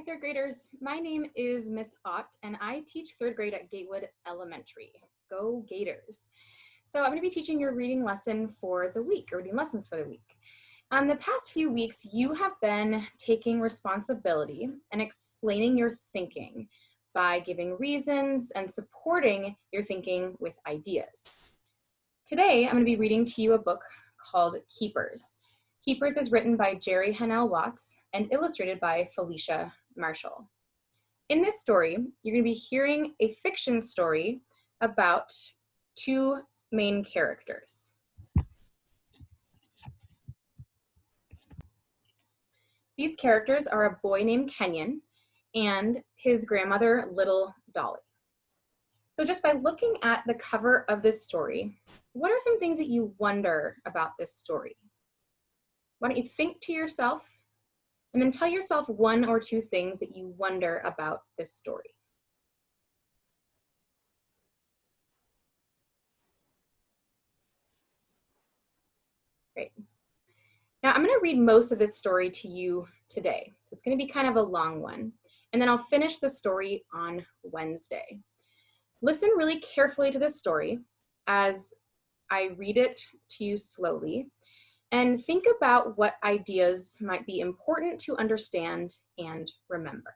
Hi, third graders. My name is Miss Ott, and I teach third grade at Gatewood Elementary. Go Gators. So I'm going to be teaching your reading lesson for the week, or reading lessons for the week. Um, the past few weeks, you have been taking responsibility and explaining your thinking by giving reasons and supporting your thinking with ideas. Today, I'm going to be reading to you a book called Keepers. Keepers is written by Jeri Hanel Watts and illustrated by Felicia Marshall. In this story, you're going to be hearing a fiction story about two main characters. These characters are a boy named Kenyon and his grandmother, Little Dolly. So just by looking at the cover of this story, what are some things that you wonder about this story? Why don't you think to yourself and then tell yourself one or two things that you wonder about this story. Great. Now I'm gonna read most of this story to you today. So it's gonna be kind of a long one. And then I'll finish the story on Wednesday. Listen really carefully to this story as I read it to you slowly and think about what ideas might be important to understand and remember.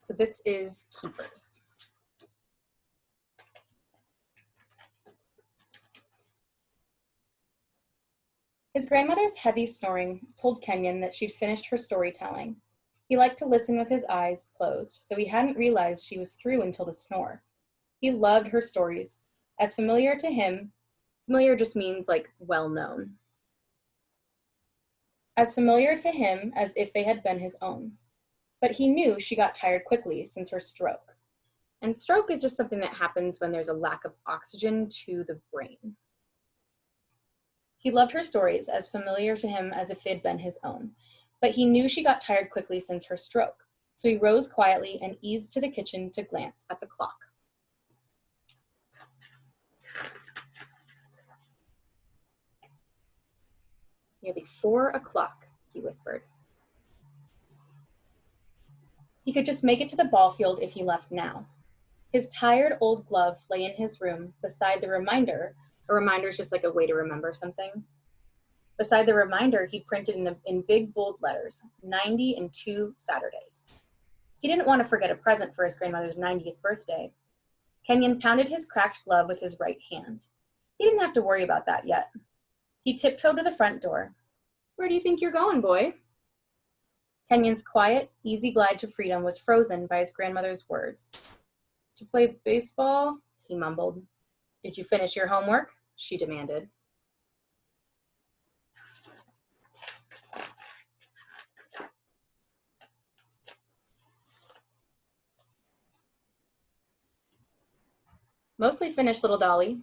So this is Keepers. His grandmother's heavy snoring told Kenyon that she'd finished her storytelling. He liked to listen with his eyes closed, so he hadn't realized she was through until the snore. He loved her stories, as familiar to him Familiar just means like well known. As familiar to him as if they had been his own. But he knew she got tired quickly since her stroke. And stroke is just something that happens when there's a lack of oxygen to the brain. He loved her stories as familiar to him as if they'd been his own, but he knew she got tired quickly since her stroke. So he rose quietly and eased to the kitchen to glance at the clock. Nearly four o'clock, he whispered. He could just make it to the ball field if he left now. His tired old glove lay in his room beside the reminder. A reminder is just like a way to remember something. Beside the reminder, he printed in, in big bold letters, 90 and two Saturdays. He didn't want to forget a present for his grandmother's 90th birthday. Kenyon pounded his cracked glove with his right hand. He didn't have to worry about that yet. He tiptoed to the front door. Where do you think you're going, boy? Kenyon's quiet, easy glide to freedom was frozen by his grandmother's words. To play baseball, he mumbled. Did you finish your homework? She demanded. Mostly finished, little Dolly,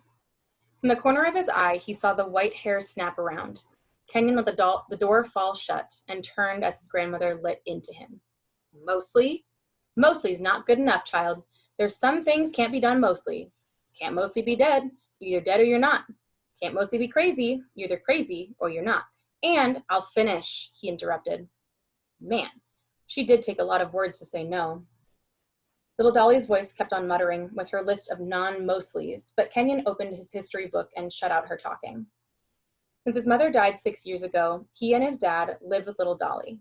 from the corner of his eye, he saw the white hair snap around. Kenyon let the, the door fall shut and turned as his grandmother lit into him. Mostly? Mostly's not good enough, child. There's some things can't be done mostly. Can't mostly be dead. You're either dead or you're not. Can't mostly be crazy. You're either crazy or you're not. And I'll finish, he interrupted. Man, she did take a lot of words to say no. Little Dolly's voice kept on muttering with her list of non-mostlies, but Kenyon opened his history book and shut out her talking. Since his mother died six years ago, he and his dad lived with little Dolly.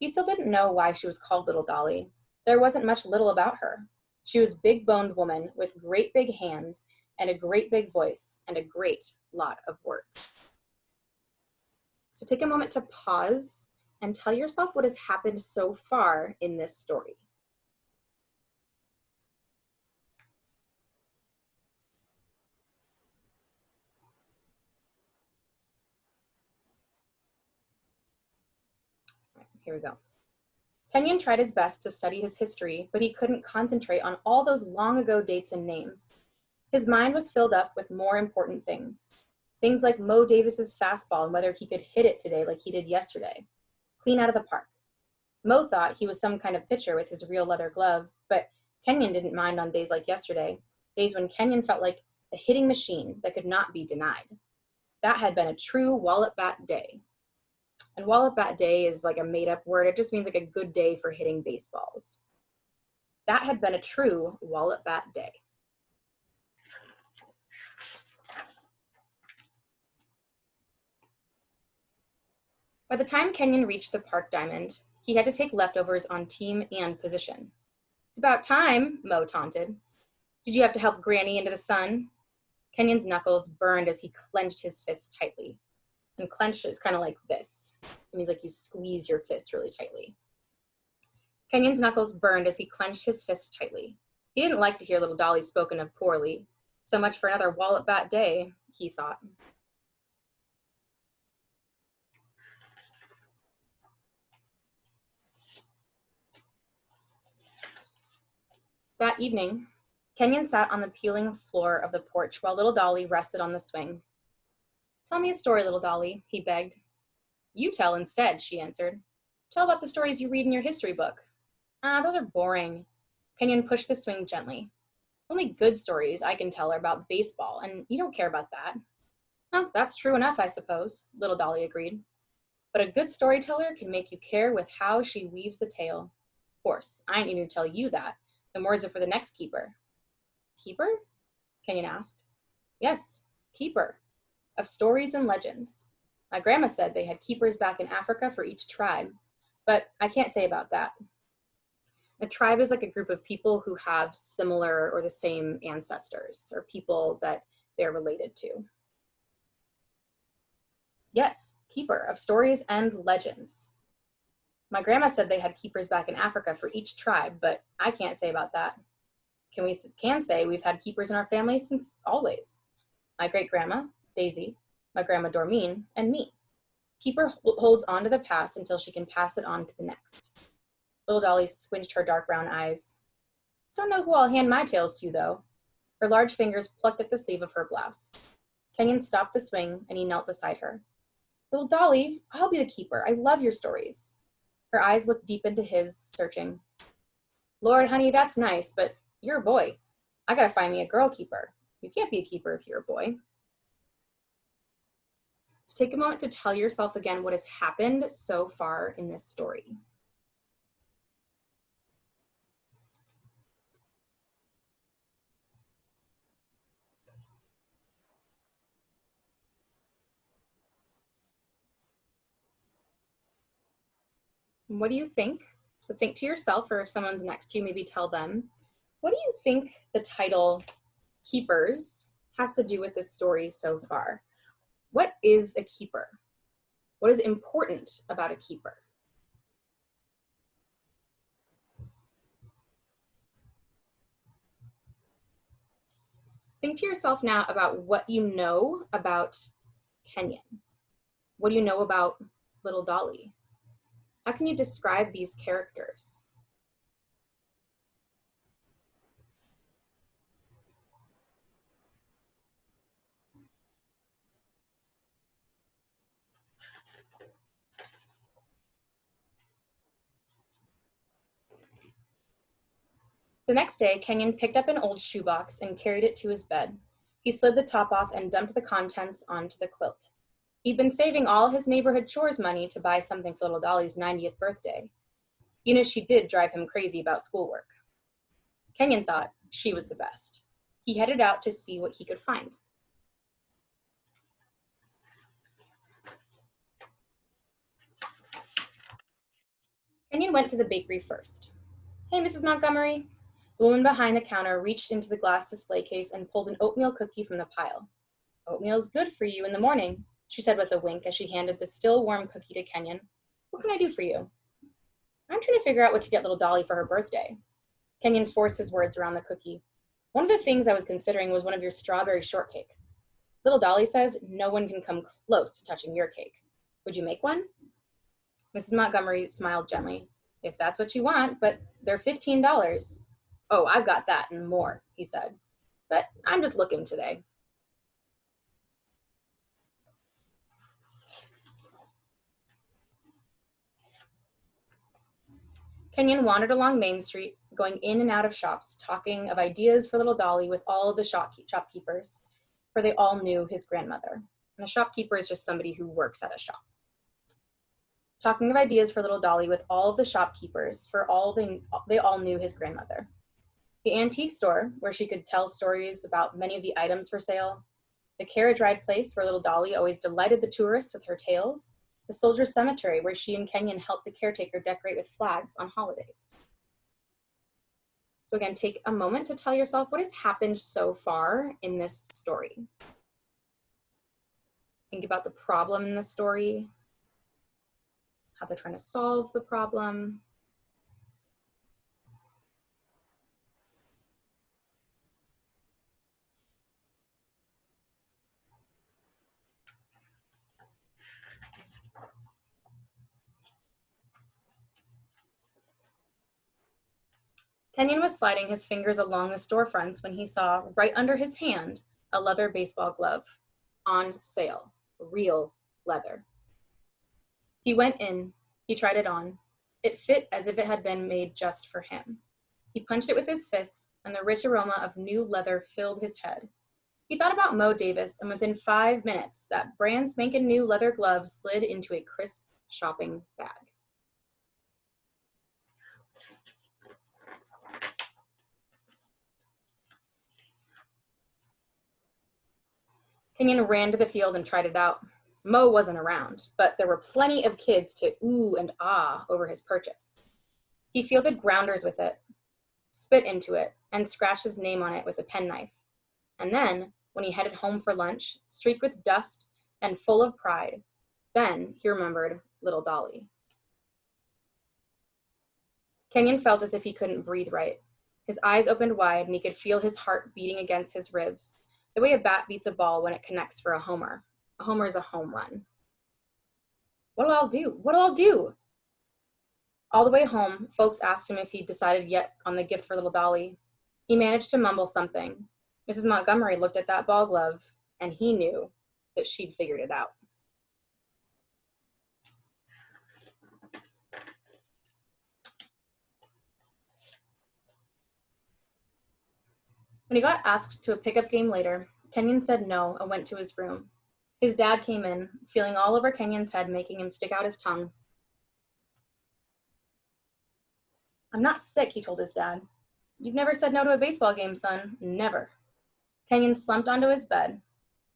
He still didn't know why she was called Little Dolly. There wasn't much little about her. She was big-boned woman with great big hands and a great big voice and a great lot of words. So take a moment to pause and tell yourself what has happened so far in this story. Here we go. Kenyon tried his best to study his history, but he couldn't concentrate on all those long ago dates and names. His mind was filled up with more important things. Things like Mo Davis's fastball and whether he could hit it today like he did yesterday. Clean out of the park. Mo thought he was some kind of pitcher with his real leather glove, but Kenyon didn't mind on days like yesterday, days when Kenyon felt like a hitting machine that could not be denied. That had been a true wallop bat day. And Wallop Bat Day is like a made up word. It just means like a good day for hitting baseballs. That had been a true Wallop Bat Day. By the time Kenyon reached the park diamond, he had to take leftovers on team and position. It's about time, Mo taunted. Did you have to help Granny into the sun? Kenyon's knuckles burned as he clenched his fists tightly. And clenched is kind of like this. It means like you squeeze your fist really tightly. Kenyon's knuckles burned as he clenched his fists tightly. He didn't like to hear little Dolly spoken of poorly. So much for another Wallop Bat day, he thought. That evening, Kenyon sat on the peeling floor of the porch while little Dolly rested on the swing. Tell me a story, little Dolly, he begged. You tell instead, she answered. Tell about the stories you read in your history book. Ah, those are boring. Kenyon pushed the swing gently. Only good stories I can tell are about baseball, and you don't care about that. Oh, that's true enough, I suppose, little Dolly agreed. But a good storyteller can make you care with how she weaves the tale. Of course, I ain't need to tell you that. The words are for the next keeper. Keeper? Kenyon asked. Yes, keeper of stories and legends. My grandma said they had keepers back in Africa for each tribe, but I can't say about that. A tribe is like a group of people who have similar or the same ancestors or people that they're related to. Yes, keeper of stories and legends. My grandma said they had keepers back in Africa for each tribe, but I can't say about that. Can we can say we've had keepers in our family since always. My great grandma, Daisy, my grandma Dormeen, and me. Keeper holds on to the past until she can pass it on to the next. Little Dolly squinched her dark brown eyes. Don't know who I'll hand my tales to, though. Her large fingers plucked at the sleeve of her blouse. Kenyon stopped the swing and he knelt beside her. Little Dolly, I'll be the keeper. I love your stories. Her eyes looked deep into his, searching. Lord, honey, that's nice, but you're a boy. I gotta find me a girl keeper. You can't be a keeper if you're a boy. Take a moment to tell yourself again what has happened so far in this story. What do you think? So think to yourself, or if someone's next to you, maybe tell them, what do you think the title Keepers has to do with this story so far? What is a keeper? What is important about a keeper? Think to yourself now about what you know about Kenyon. What do you know about little Dolly? How can you describe these characters? The next day, Kenyon picked up an old shoebox and carried it to his bed. He slid the top off and dumped the contents onto the quilt. He'd been saving all his neighborhood chores money to buy something for little Dolly's 90th birthday. You know, she did drive him crazy about schoolwork. Kenyon thought she was the best. He headed out to see what he could find. Kenyon went to the bakery first. Hey, Mrs. Montgomery. The woman behind the counter reached into the glass display case and pulled an oatmeal cookie from the pile. Oatmeal's good for you in the morning, she said with a wink as she handed the still warm cookie to Kenyon. What can I do for you? I'm trying to figure out what to get little Dolly for her birthday. Kenyon forced his words around the cookie. One of the things I was considering was one of your strawberry shortcakes. Little Dolly says no one can come close to touching your cake. Would you make one? Mrs. Montgomery smiled gently. If that's what you want, but they're $15. Oh, I've got that and more, he said. But I'm just looking today. Kenyon wandered along Main Street, going in and out of shops, talking of ideas for little Dolly with all the shop shopkeepers, for they all knew his grandmother. And a shopkeeper is just somebody who works at a shop. talking of ideas for little Dolly with all the shopkeepers, for all they, they all knew his grandmother. The antique store, where she could tell stories about many of the items for sale, the carriage ride place where little Dolly always delighted the tourists with her tales, the soldier cemetery where she and Kenyon helped the caretaker decorate with flags on holidays. So again, take a moment to tell yourself what has happened so far in this story. Think about the problem in the story, how they're trying to solve the problem, Kenyon was sliding his fingers along the storefronts when he saw, right under his hand, a leather baseball glove on sale, real leather. He went in, he tried it on. It fit as if it had been made just for him. He punched it with his fist, and the rich aroma of new leather filled his head. He thought about Mo Davis, and within five minutes, that brand spanking new leather glove slid into a crisp shopping bag. Kenyon ran to the field and tried it out. Mo wasn't around, but there were plenty of kids to ooh and ah over his purchase. He fielded grounders with it, spit into it, and scratched his name on it with a penknife. And then, when he headed home for lunch, streaked with dust and full of pride, then he remembered little Dolly. Kenyon felt as if he couldn't breathe right. His eyes opened wide and he could feel his heart beating against his ribs the way a bat beats a ball when it connects for a homer. A homer is a home run. What'll I do? What'll I do? All the way home, folks asked him if he'd decided yet on the gift for little Dolly. He managed to mumble something. Mrs. Montgomery looked at that ball glove, and he knew that she'd figured it out. When he got asked to a pickup game later, Kenyon said no and went to his room. His dad came in, feeling all over Kenyon's head, making him stick out his tongue. I'm not sick, he told his dad. You've never said no to a baseball game, son. Never. Kenyon slumped onto his bed.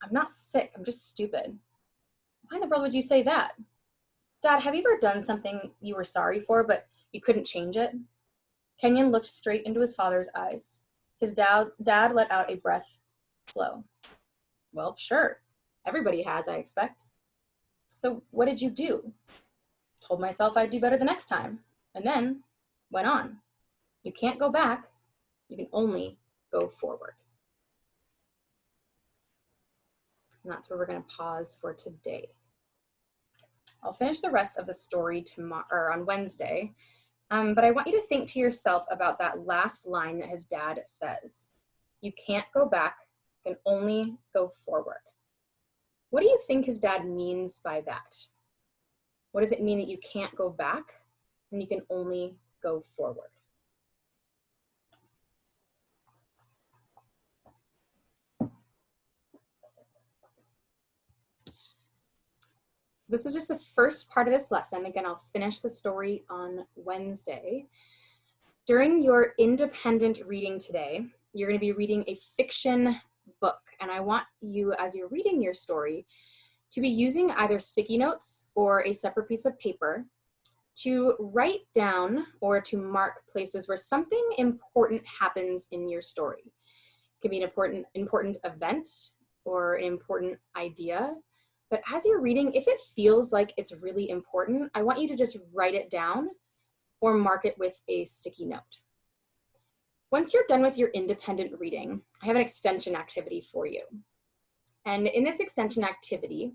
I'm not sick, I'm just stupid. Why in the world would you say that? Dad, have you ever done something you were sorry for, but you couldn't change it? Kenyon looked straight into his father's eyes. His dad, dad let out a breath slow. Well, sure. Everybody has, I expect. So what did you do? Told myself I'd do better the next time, and then went on. You can't go back. You can only go forward. And that's where we're going to pause for today. I'll finish the rest of the story tomorrow or on Wednesday, um, but I want you to think to yourself about that last line that his dad says. You can't go back, you can only go forward. What do you think his dad means by that? What does it mean that you can't go back and you can only go forward? This is just the first part of this lesson. Again, I'll finish the story on Wednesday. During your independent reading today, you're going to be reading a fiction book. And I want you, as you're reading your story, to be using either sticky notes or a separate piece of paper to write down or to mark places where something important happens in your story. It can be an important, important event or an important idea but as you're reading, if it feels like it's really important, I want you to just write it down or mark it with a sticky note. Once you're done with your independent reading, I have an extension activity for you. And in this extension activity,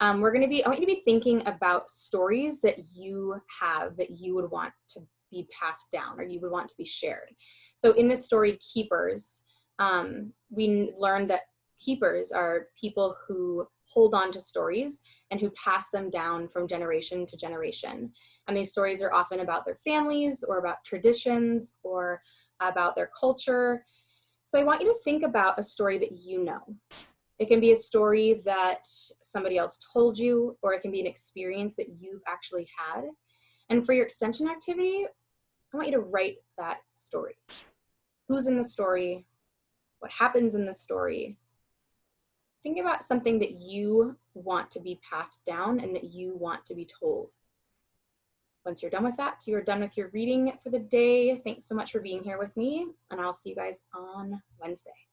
um, we're gonna be, I want you to be thinking about stories that you have that you would want to be passed down or you would want to be shared. So in this story, Keepers, um, we learned that keepers are people who hold on to stories and who pass them down from generation to generation. And these stories are often about their families or about traditions or about their culture. So I want you to think about a story that you know. It can be a story that somebody else told you, or it can be an experience that you've actually had. And for your extension activity, I want you to write that story. Who's in the story? What happens in the story? Think about something that you want to be passed down and that you want to be told. Once you're done with that, you are done with your reading for the day. Thanks so much for being here with me, and I'll see you guys on Wednesday.